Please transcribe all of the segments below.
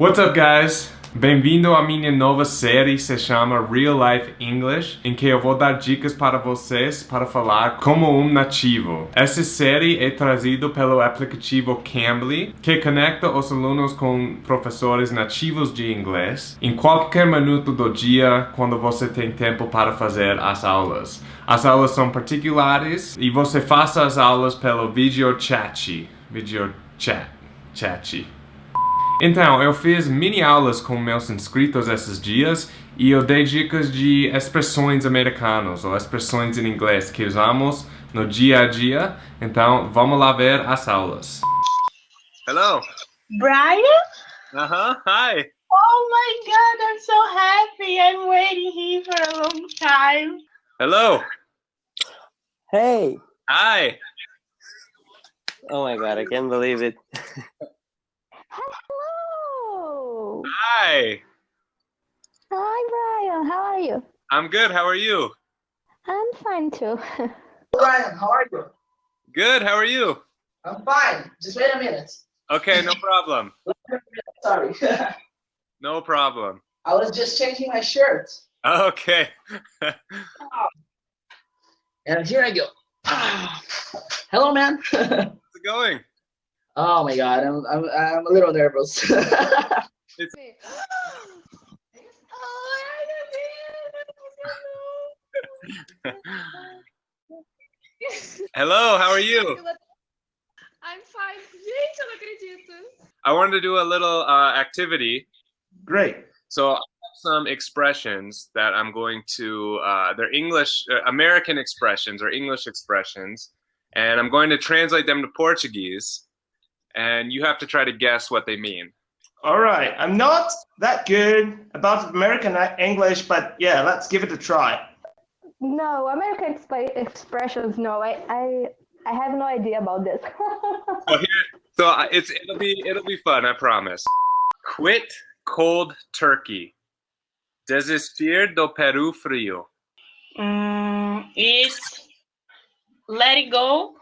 What's up, guys? Bem-vindo à minha nova série se chama Real Life English, em que eu vou dar dicas para vocês para falar como um nativo. Essa série é trazida pelo aplicativo Cambly, que conecta os alunos com professores nativos de inglês em qualquer minuto do dia quando você tem tempo para fazer as aulas. As aulas são particulares e você faz as aulas pelo video chat. Video chat. Chat. Então, eu fiz mini aulas com meus inscritos esses dias e eu dei dicas de expressões americanas ou expressões em inglês que usamos no dia a dia. Então, vamos lá ver as aulas. Hello. Brian? Uh-huh. Hi. Oh my god, I'm so happy. I'm waiting here for a long time. Hello. Hey! Hi. Oh my god, I can't believe it. Hello! Hi. Hi, Brian. How are you? I'm good. How are you? I'm fine too. Brian, how are you? Good. How are you? I'm fine. Just wait a minute. Okay, no problem. Sorry. No problem. I was just changing my shirt. Okay. Ah. And here I go. Hello, man. How's it going? oh my god, I'm, I'm, I'm a little nervous. Hello, how are you? I'm fine. Gente, eu não acredito. I wanted to do a little uh, activity. Great. So I have some expressions that I'm going to, uh, they're English, uh, American expressions or English expressions, and I'm going to translate them to Portuguese, and you have to try to guess what they mean. All right. I'm not that good about American English, but yeah, let's give it a try. No, American exp- expressions. No, I, I, I have no idea about this. So here, so it's it'll be it'll be fun, I promise. Quit cold turkey. Desistir do Peru frio. Mm, is let it go.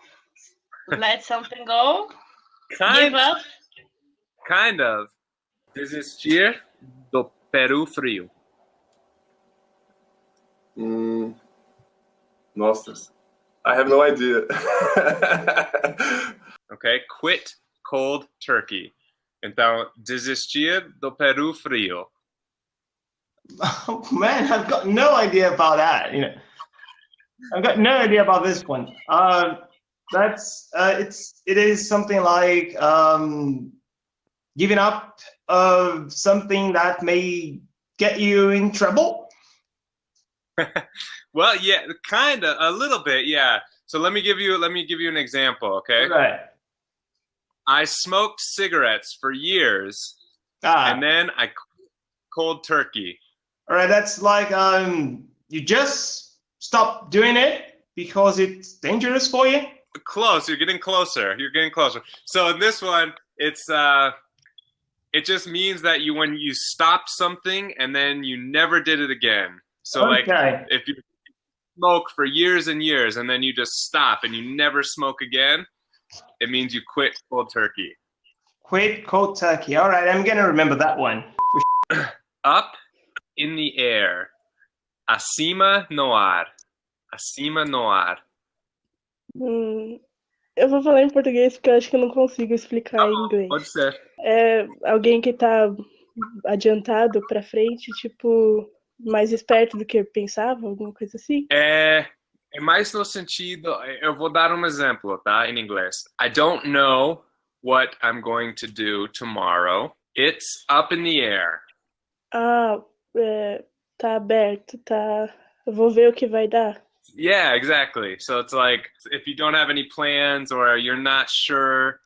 Let something go. Kind Give up. kind of. Desistir do Peru frio. Hum, nossa, I have no idea. Okay, quit cold turkey. Então, desistir do Peru frio. Oh, man, I've got no idea about that. You know, I've got no idea about this one. Uh, that's uh, it's it is something like um, giving up of something that may get you in trouble. Well, yeah, kind of, a little bit, yeah. So let me give you let me give you an example, okay? Right. I smoked cigarettes for years, Ah, and then I cold turkey. all right. That's like um, you just stop doing it because it's dangerous for you. Close, you're getting closer. You're getting closer. So in this one, it's uh, it just means that you when you stopped something and then you never did it again. So like if you smoke for years and years and then you just stop and you never smoke again, it means you quit cold turkey. Quit cold turkey. All right, I'm gonna remember that one. Up in the air. Acima no ar. Acima no ar. Hmm. Eu vou falar em português porque eu acho que eu não consigo explicar Tá em inglês. pode ser. É alguém que tá adiantado pra frente, tipo, mais esperto do que eu pensava, alguma coisa assim. É, é mais no sentido. Eu vou dar um exemplo, tá? Em inglês. I don't know what I'm going to do tomorrow. It's up in the air. Ah, é, tá aberto, tá. Eu vou ver o que vai dar. Yeah, exactly. So it's like if you don't have any plans or you're not sure,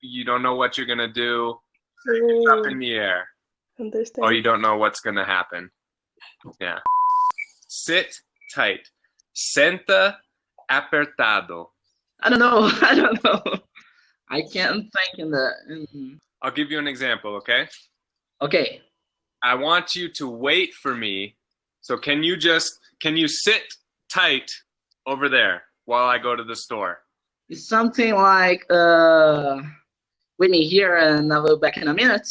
you don't know what you're gonna do, it's up in the air. understand. Or you don't know what's gonna happen. Yeah. Sit tight. Senta apertado. I don't know. I don't know. I can't think in the. In... I'll give you an example, okay? Okay. I want you to wait for me. So can you just can you sit tight over there while I go to the store? It's something like uh, wait me here and I'll be back in a minute.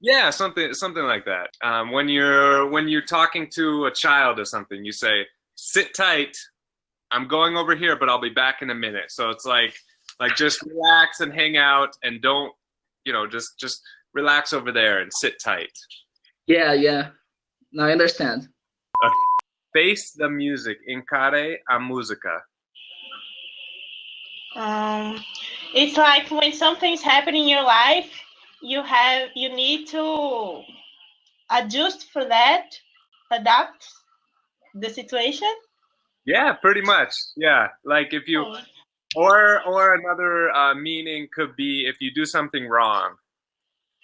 Yeah, something something like that. Um, when you're when you're talking to a child or something, you say, "Sit tight. I'm going over here, but I'll be back in a minute." So it's like like just relax and hang out and don't, you know, just just relax over there and sit tight. Yeah, yeah. Now I understand. Face the music. Encare a música. Um, it's like when something's happening in your life, you have you need to adjust for that, adapt the situation. Yeah, pretty much. Yeah, like if you Oh, or or another uh, meaning could be if you do something wrong,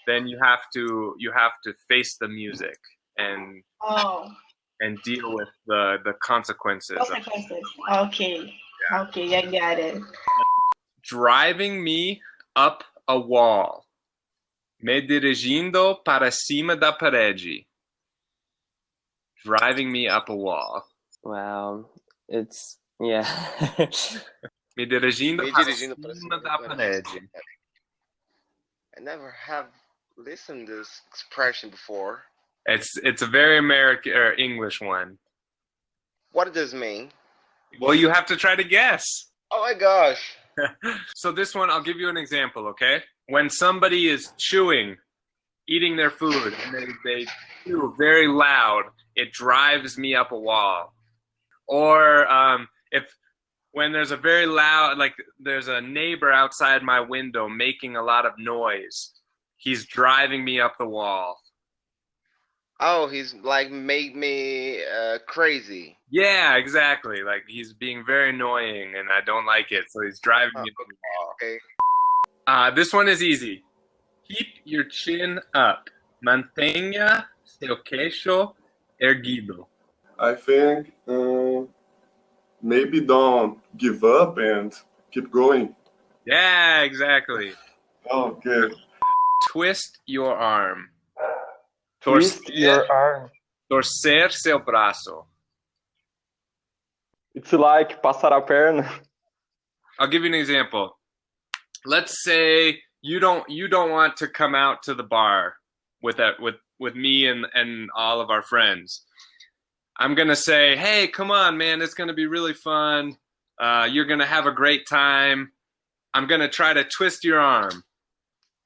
then you have to you have to face the music and oh, and deal with the the consequences. consequences. Okay, okay, I got it. driving me up a wall. Me dirigindo para cima da parede. Driving me up a wall. Wow. It's yeah. Me dirigindo, Me para dirigindo para cima cima da da parede. I never have listened to this expression before. It's it's a very American or English one. What does this mean? Well, you have to try to guess. Oh my gosh. so this one, I'll give you an example, okay? When somebody is chewing, eating their food, and they, they chew very loud, it drives me up a wall. Or um, if when there's a very loud, like there's a neighbor outside my window making a lot of noise, he's driving me up the wall. Oh, he's like made me uh, crazy. Yeah, exactly. Like he's being very annoying, and I don't like it, so he's driving me up the wall. Okay. Uh, this one is easy. Keep your chin up. Mantenha seu queixo erguido. I think um, maybe don't give up and keep going. Yeah, exactly. Okay. Twist your arm. Torcer, your arm. torcer seu braço. It's like passar a perna. I'll give you an example. Let's say you don't you don't want to come out to the bar with that with with me and and all of our friends. I'm gonna say, hey, come on, man, it's gonna be really fun. Uh, you're gonna have a great time. I'm gonna try to twist your arm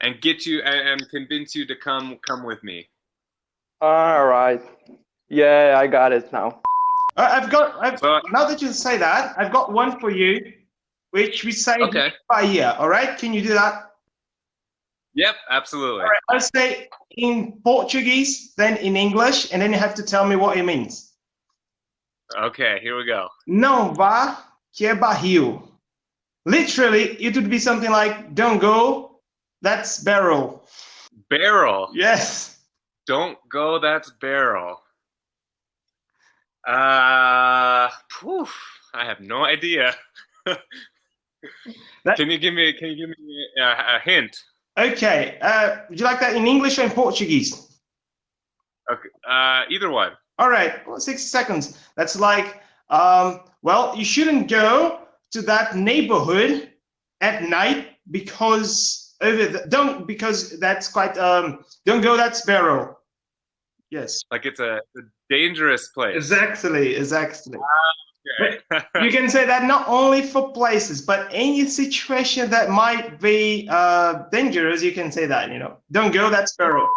and get you and, and convince you to come come with me. All right. Yeah, I got it now. Uh, I've got. I've, So- now that you say that, I've got one for you, which we say Okay. by year. All right, can you do that? Yep, absolutely. All right, I'll say in Portuguese, then in English, and then you have to tell me what it means. Okay, here we go. Não vá que é barril. Literally, it would be something like "Don't go, that's barrel." Barrel. Yes. Don't go, that's barrel. Uh, poof, I have no idea. That- can you give me? Can you give me a, a hint? Okay. Uh, would you like that in English or in Portuguese? Okay, uh, either one. All right, well, 60 seconds. That's like, um, well, you shouldn't go to that neighborhood at night because over the, don't because that's quite um don't go that sparrow. Yes. Like it's a, a dangerous place. Exactly, exactly. Okay. you can say that not only for places, but any situation that might be uh dangerous, you can say that, you know. Don't go that sparrow.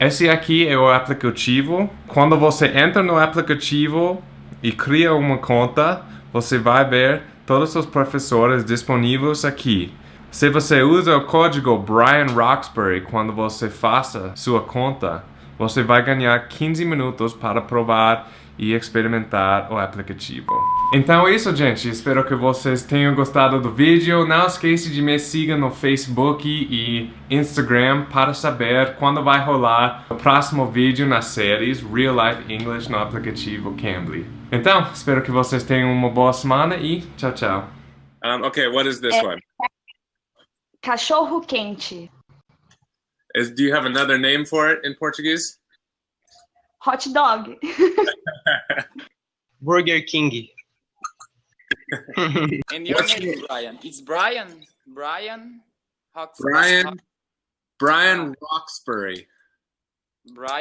Esse aqui é o aplicativo. Quando você entra no aplicativo e cria uma conta, você vai ver todos os professores disponíveis aqui. Se você usa o código Brian Roxbury quando você faça sua conta, você vai ganhar 15 minutos para provar e experimentar o aplicativo. Então é isso, gente. Espero que vocês tenham gostado do vídeo. Não esqueça de me seguir no Facebook e Instagram para saber quando vai rolar o próximo vídeo nas séries Real Life English no aplicativo Cambly. Então, espero que vocês tenham uma boa semana e tchau, tchau. um, okay, what is this É. one? Cachorro quente. Is do you have another name for it in Portuguese? Hot dog. Burger King. And your What's name is Brian. It's Brian. Brian. Hawks- Brian. Brian Roxbury. Brian.